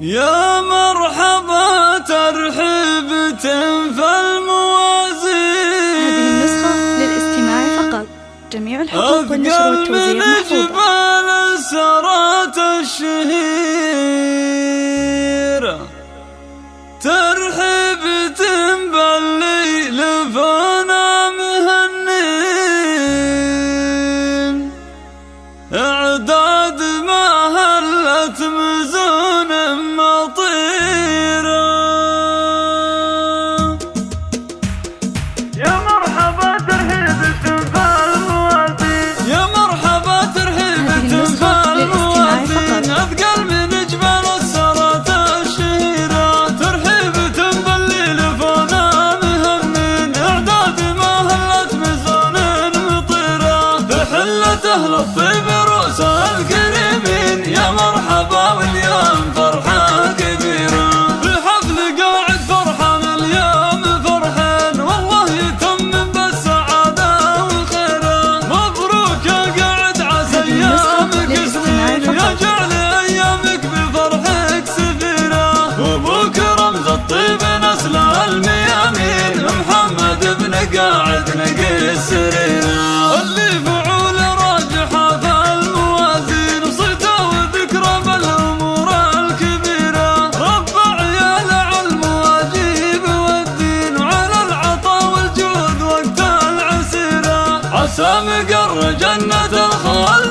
يا مرحبا ترحب تنفى الموازين. هذه النسخة للاستماع فقط. جميع الحقوق والنشر والتوزيع محفوظة. جبال سرات الشهيرة ترحب تنبلي لفنا مهنين. إعداد ما هلت من الطيب روس القلب عسى مقر جنة الخالد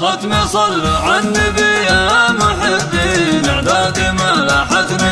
ختمي صل على النبي يا محبين اعدادي ما لاحتنا